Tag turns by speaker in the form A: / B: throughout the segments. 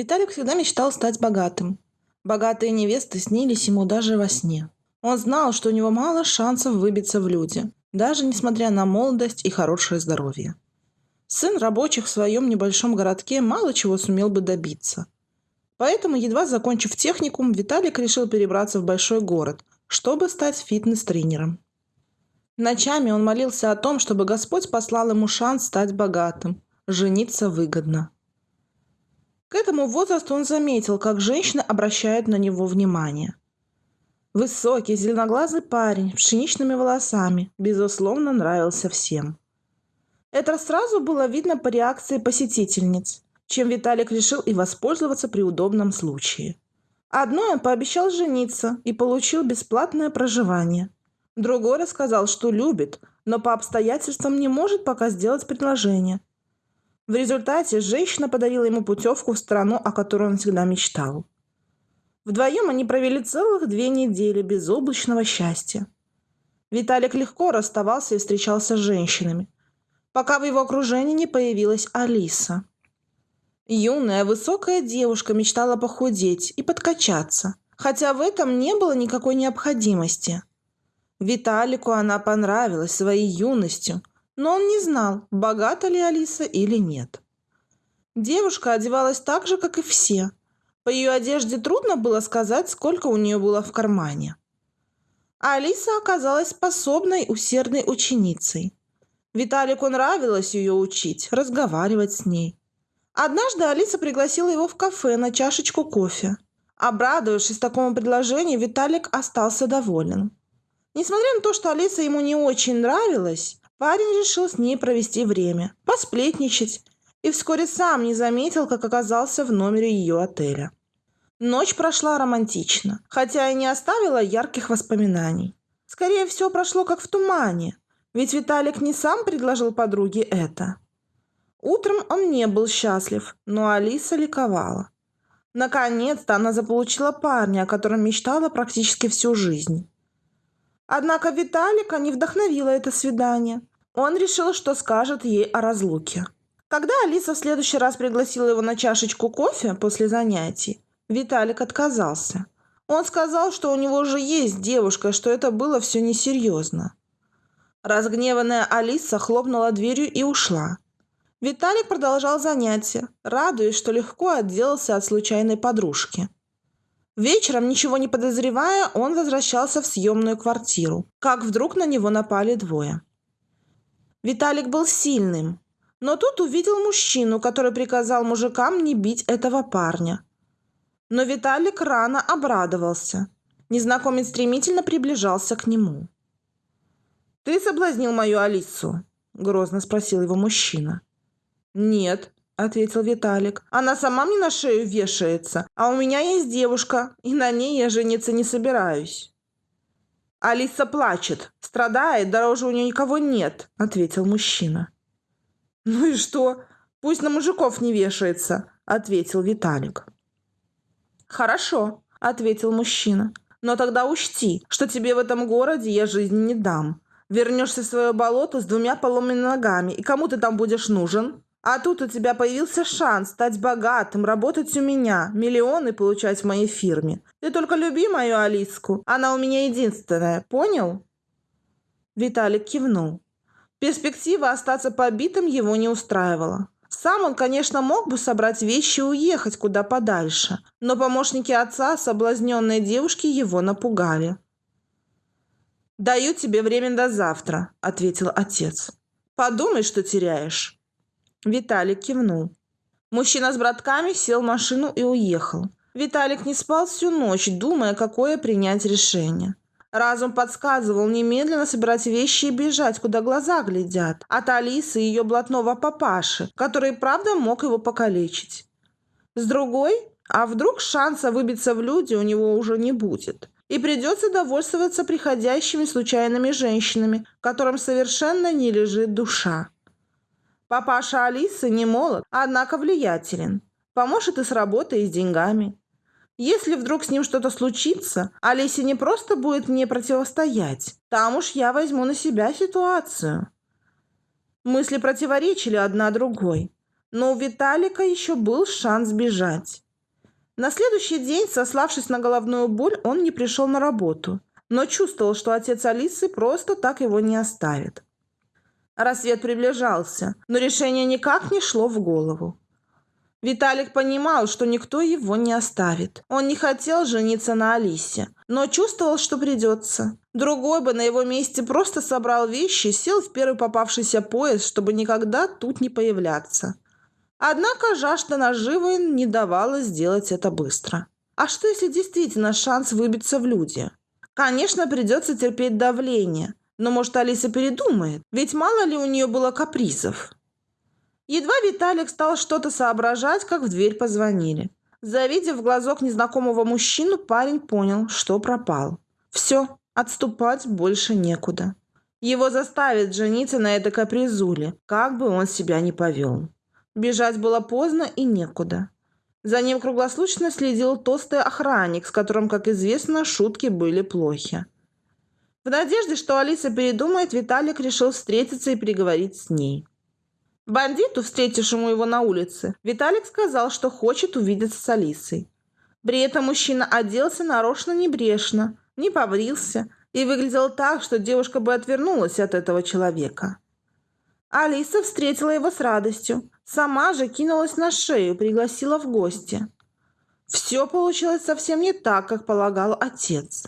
A: Виталик всегда мечтал стать богатым. Богатые невесты снились ему даже во сне. Он знал, что у него мало шансов выбиться в люди, даже несмотря на молодость и хорошее здоровье. Сын рабочих в своем небольшом городке мало чего сумел бы добиться. Поэтому, едва закончив техникум, Виталик решил перебраться в большой город, чтобы стать фитнес-тренером. Ночами он молился о том, чтобы Господь послал ему шанс стать богатым, жениться выгодно. К этому возрасту он заметил, как женщины обращают на него внимание. Высокий, зеленоглазый парень, с пшеничными волосами, безусловно, нравился всем. Это сразу было видно по реакции посетительниц, чем Виталик решил и воспользоваться при удобном случае. Одной он пообещал жениться и получил бесплатное проживание. Другой рассказал, что любит, но по обстоятельствам не может пока сделать предложение – в результате женщина подарила ему путевку в страну, о которой он всегда мечтал. Вдвоем они провели целых две недели безоблачного счастья. Виталик легко расставался и встречался с женщинами, пока в его окружении не появилась Алиса. Юная, высокая девушка мечтала похудеть и подкачаться, хотя в этом не было никакой необходимости. Виталику она понравилась своей юностью, но он не знал, богата ли Алиса или нет. Девушка одевалась так же, как и все. По ее одежде трудно было сказать, сколько у нее было в кармане. А Алиса оказалась способной, усердной ученицей. Виталику нравилось ее учить, разговаривать с ней. Однажды Алиса пригласила его в кафе на чашечку кофе. Обрадовавшись такому предложению, Виталик остался доволен. Несмотря на то, что Алиса ему не очень нравилась, Парень решил с ней провести время, посплетничать, и вскоре сам не заметил, как оказался в номере ее отеля. Ночь прошла романтично, хотя и не оставила ярких воспоминаний. Скорее всего, прошло как в тумане, ведь Виталик не сам предложил подруге это. Утром он не был счастлив, но Алиса ликовала. Наконец-то она заполучила парня, о котором мечтала практически всю жизнь. Однако Виталика не вдохновило это свидание. Он решил, что скажет ей о разлуке. Когда Алиса в следующий раз пригласила его на чашечку кофе после занятий, Виталик отказался. Он сказал, что у него уже есть девушка, что это было все несерьезно. Разгневанная Алиса хлопнула дверью и ушла. Виталик продолжал занятия, радуясь, что легко отделался от случайной подружки. Вечером, ничего не подозревая, он возвращался в съемную квартиру, как вдруг на него напали двое. Виталик был сильным, но тут увидел мужчину, который приказал мужикам не бить этого парня. Но Виталик рано обрадовался. Незнакомец стремительно приближался к нему. «Ты соблазнил мою Алису?» – грозно спросил его мужчина. «Нет», – ответил Виталик. «Она сама мне на шею вешается, а у меня есть девушка, и на ней я жениться не собираюсь». «Алиса плачет, страдает, дороже у нее никого нет», — ответил мужчина. «Ну и что? Пусть на мужиков не вешается», — ответил Виталик. «Хорошо», — ответил мужчина. «Но тогда учти, что тебе в этом городе я жизни не дам. Вернешься в свое болото с двумя поломанными ногами, и кому ты там будешь нужен?» А тут у тебя появился шанс стать богатым, работать у меня, миллионы получать в моей фирме. Ты только люби мою Алиску, она у меня единственная, понял?» Виталик кивнул. Перспектива остаться побитым его не устраивала. Сам он, конечно, мог бы собрать вещи и уехать куда подальше, но помощники отца, соблазненные девушки, его напугали. «Даю тебе время до завтра», — ответил отец. «Подумай, что теряешь». Виталик кивнул. Мужчина с братками сел в машину и уехал. Виталик не спал всю ночь, думая, какое принять решение. Разум подсказывал немедленно собирать вещи и бежать, куда глаза глядят, от Алисы и ее блатного папаши, который, правда, мог его покалечить. С другой, а вдруг шанса выбиться в люди у него уже не будет, и придется довольствоваться приходящими случайными женщинами, которым совершенно не лежит душа. Папаша Алисы не молод, однако влиятелен. Поможет и с работой, и с деньгами. Если вдруг с ним что-то случится, Алисе не просто будет мне противостоять. Там уж я возьму на себя ситуацию. Мысли противоречили одна другой. Но у Виталика еще был шанс сбежать. На следующий день, сославшись на головную боль, он не пришел на работу, но чувствовал, что отец Алисы просто так его не оставит. Рассвет приближался, но решение никак не шло в голову. Виталик понимал, что никто его не оставит. Он не хотел жениться на Алисе, но чувствовал, что придется. Другой бы на его месте просто собрал вещи, сел в первый попавшийся поезд, чтобы никогда тут не появляться. Однако жажда наживы не давала сделать это быстро. А что, если действительно шанс выбиться в люди? Конечно, придется терпеть давление. Но, может, Алиса передумает? Ведь мало ли у нее было капризов. Едва Виталик стал что-то соображать, как в дверь позвонили. Завидев в глазок незнакомого мужчину, парень понял, что пропал. Все, отступать больше некуда. Его заставят жениться на этой капризуле, как бы он себя ни повел. Бежать было поздно и некуда. За ним круглосуточно следил толстый охранник, с которым, как известно, шутки были плохи. В надежде, что Алиса передумает, Виталик решил встретиться и переговорить с ней. Бандиту, встретившему его на улице, Виталик сказал, что хочет увидеться с Алисой. При этом мужчина оделся нарочно небрежно, не побрился и выглядел так, что девушка бы отвернулась от этого человека. Алиса встретила его с радостью, сама же кинулась на шею, пригласила в гости. Все получилось совсем не так, как полагал отец.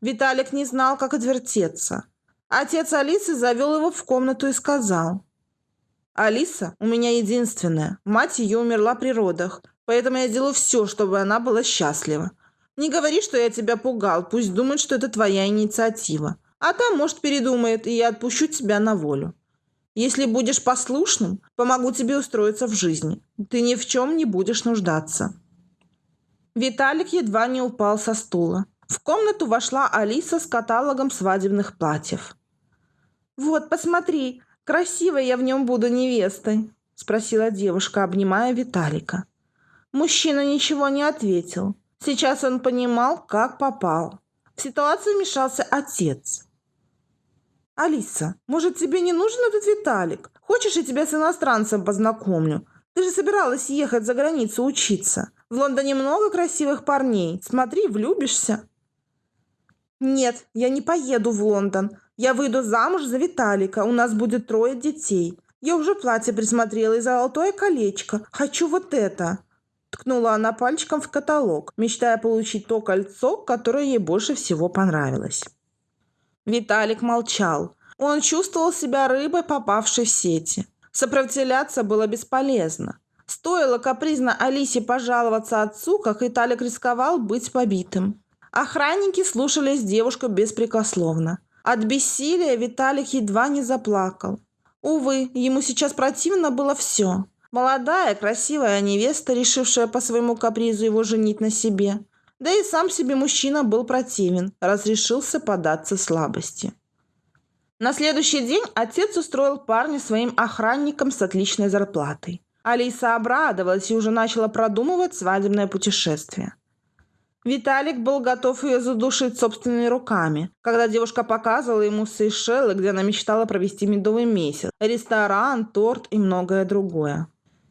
A: Виталик не знал, как отвертеться. Отец Алисы завел его в комнату и сказал – Алиса у меня единственная. Мать ее умерла при родах, поэтому я делаю все, чтобы она была счастлива. Не говори, что я тебя пугал, пусть думает, что это твоя инициатива. А там, может, передумает, и я отпущу тебя на волю. Если будешь послушным, помогу тебе устроиться в жизни. Ты ни в чем не будешь нуждаться». Виталик едва не упал со стула. В комнату вошла Алиса с каталогом свадебных платьев. «Вот, посмотри, красивой я в нем буду невестой?» – спросила девушка, обнимая Виталика. Мужчина ничего не ответил. Сейчас он понимал, как попал. В ситуацию вмешался отец. «Алиса, может, тебе не нужен этот Виталик? Хочешь, я тебя с иностранцем познакомлю? Ты же собиралась ехать за границу учиться. В Лондоне много красивых парней. Смотри, влюбишься». «Нет, я не поеду в Лондон. Я выйду замуж за Виталика, у нас будет трое детей. Я уже платье присмотрела и золотое колечко. Хочу вот это!» Ткнула она пальчиком в каталог, мечтая получить то кольцо, которое ей больше всего понравилось. Виталик молчал. Он чувствовал себя рыбой, попавшей в сети. Сопротивляться было бесполезно. Стоило капризно Алисе пожаловаться отцу, как Виталик рисковал быть побитым. Охранники слушались девушку беспрекословно. От бессилия Виталик едва не заплакал. Увы, ему сейчас противно было все. Молодая, красивая невеста, решившая по своему капризу его женить на себе. Да и сам себе мужчина был противен, разрешился податься слабости. На следующий день отец устроил парня своим охранником с отличной зарплатой. Алиса обрадовалась и уже начала продумывать свадебное путешествие. Виталик был готов ее задушить собственными руками, когда девушка показывала ему Сейшелы, где она мечтала провести медовый месяц, ресторан, торт и многое другое.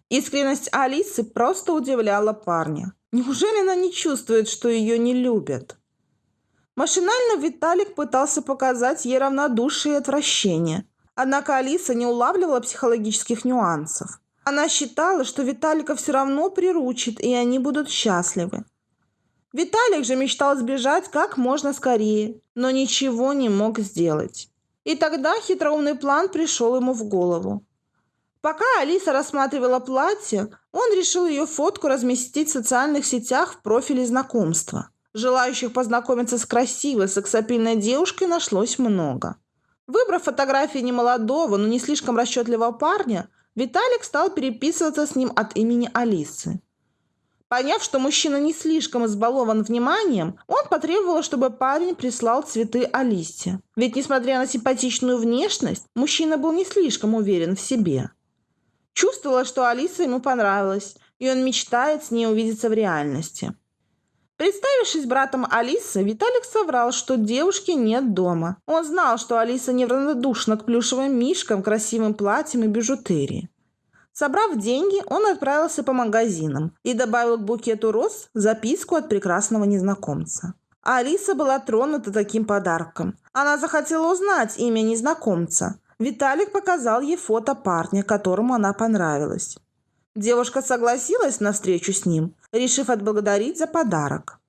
A: Искренность Алисы просто удивляла парня. Неужели она не чувствует, что ее не любят? Машинально Виталик пытался показать ей равнодушие и отвращение. Однако Алиса не улавливала психологических нюансов. Она считала, что Виталика все равно приручит, и они будут счастливы. Виталик же мечтал сбежать как можно скорее, но ничего не мог сделать. И тогда хитроумный план пришел ему в голову. Пока Алиса рассматривала платье, он решил ее фотку разместить в социальных сетях в профиле знакомства. Желающих познакомиться с красивой сексапильной девушкой нашлось много. Выбрав фотографии немолодого, но не слишком расчетливого парня, Виталик стал переписываться с ним от имени Алисы. Поняв, что мужчина не слишком избалован вниманием, он потребовал, чтобы парень прислал цветы Алисе. Ведь, несмотря на симпатичную внешность, мужчина был не слишком уверен в себе. Чувствовала, что Алиса ему понравилась, и он мечтает с ней увидеться в реальности. Представившись братом Алисы, Виталик соврал, что девушки нет дома. Он знал, что Алиса неравнодушна к плюшевым мишкам, красивым платьям и бижутерии. Собрав деньги, он отправился по магазинам и добавил к букету роз записку от прекрасного незнакомца. Алиса была тронута таким подарком. Она захотела узнать имя незнакомца. Виталик показал ей фото парня, которому она понравилась. Девушка согласилась на встречу с ним, решив отблагодарить за подарок.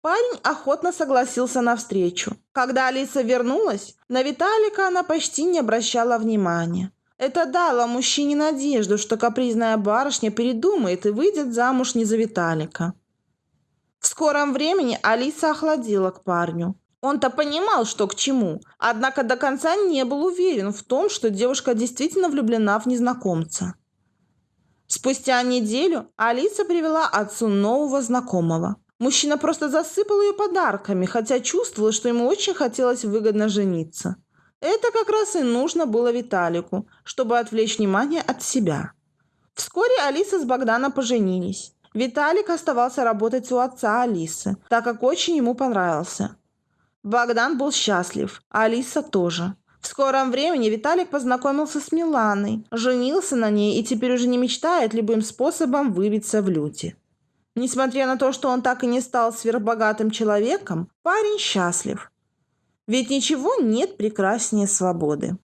A: Парень охотно согласился на встречу. Когда Алиса вернулась, на Виталика она почти не обращала внимания. Это дало мужчине надежду, что капризная барышня передумает и выйдет замуж не за Виталика. В скором времени Алиса охладила к парню. Он-то понимал, что к чему, однако до конца не был уверен в том, что девушка действительно влюблена в незнакомца. Спустя неделю Алиса привела отцу нового знакомого. Мужчина просто засыпал ее подарками, хотя чувствовал, что ему очень хотелось выгодно жениться. Это как раз и нужно было Виталику, чтобы отвлечь внимание от себя. Вскоре Алиса с Богданом поженились. Виталик оставался работать у отца Алисы, так как очень ему понравился. Богдан был счастлив, а Алиса тоже. В скором времени Виталик познакомился с Миланой, женился на ней и теперь уже не мечтает любым способом выбиться в люди. Несмотря на то, что он так и не стал сверхбогатым человеком, парень счастлив. Ведь ничего нет прекраснее свободы.